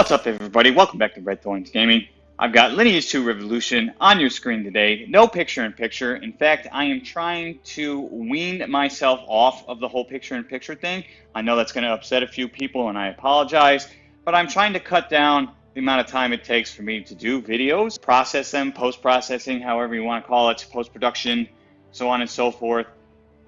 What's up everybody, welcome back to Red Thorns Gaming. I've got Lineage 2 Revolution on your screen today, no picture-in-picture. -picture. In fact, I am trying to wean myself off of the whole picture-in-picture -picture thing. I know that's going to upset a few people and I apologize, but I'm trying to cut down the amount of time it takes for me to do videos, process them, post-processing, however you want to call it, post-production, so on and so forth.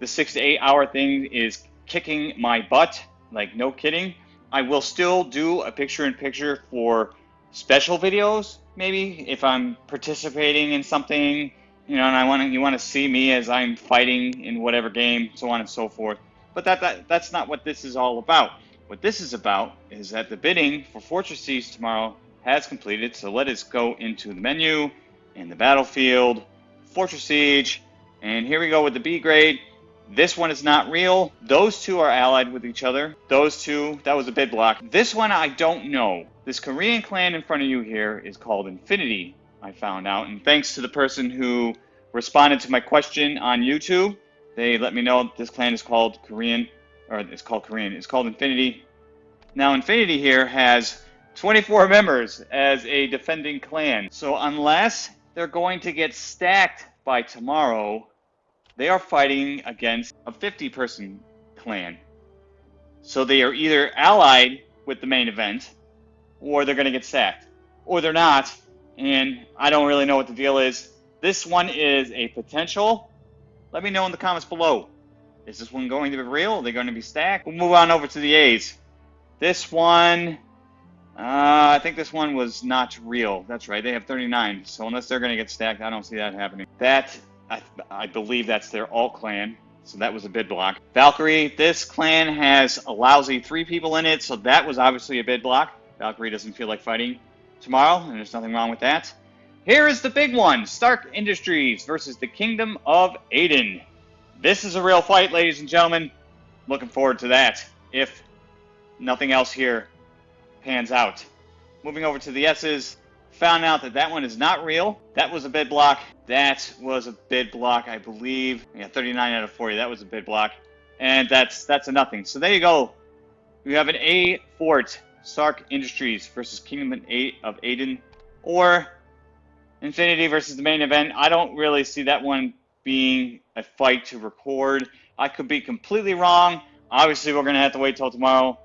The six to eight hour thing is kicking my butt, like no kidding. I will still do a picture-in-picture for special videos, maybe if I'm participating in something, you know, and I want to, you want to see me as I'm fighting in whatever game, so on and so forth. But that, that that's not what this is all about. What this is about is that the bidding for Fortress Siege tomorrow has completed. So let us go into the menu in the battlefield, Fortress Siege, and here we go with the B grade. This one is not real. Those two are allied with each other. Those two, that was a bid block. This one, I don't know. This Korean clan in front of you here is called Infinity, I found out. And thanks to the person who responded to my question on YouTube, they let me know this clan is called Korean, or it's called Korean. It's called Infinity. Now, Infinity here has 24 members as a defending clan. So unless they're going to get stacked by tomorrow, they are fighting against a 50 person clan. So they are either allied with the main event, or they're going to get sacked, or they're not, and I don't really know what the deal is. This one is a potential. Let me know in the comments below. Is this one going to be real? Are they going to be stacked? We'll move on over to the A's. This one, uh, I think this one was not real. That's right, they have 39. So unless they're going to get stacked, I don't see that happening. That I, I believe that's their alt clan. So that was a bid block. Valkyrie, this clan has a lousy three people in it, so that was obviously a bid block. Valkyrie doesn't feel like fighting tomorrow, and there's nothing wrong with that. Here is the big one, Stark Industries versus the Kingdom of Aden. This is a real fight, ladies and gentlemen. Looking forward to that, if nothing else here pans out. Moving over to the S's, Found out that that one is not real. That was a bid block. That was a bid block, I believe. Yeah, 39 out of 40. That was a bid block. And that's that's a nothing. So there you go. We have an A Fort Stark Industries versus Kingdom of Aden or Infinity versus the main event. I don't really see that one being a fight to record. I could be completely wrong. Obviously, we're going to have to wait till tomorrow.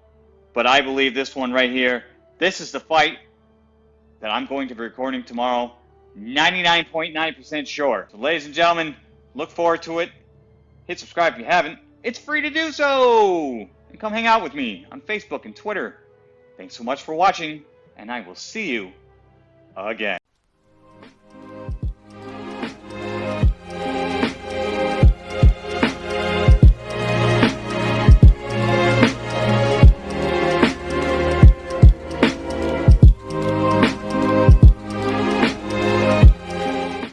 But I believe this one right here, this is the fight that I'm going to be recording tomorrow. 99.9% sure. So ladies and gentlemen, look forward to it. Hit subscribe if you haven't. It's free to do so! And come hang out with me on Facebook and Twitter. Thanks so much for watching, and I will see you again.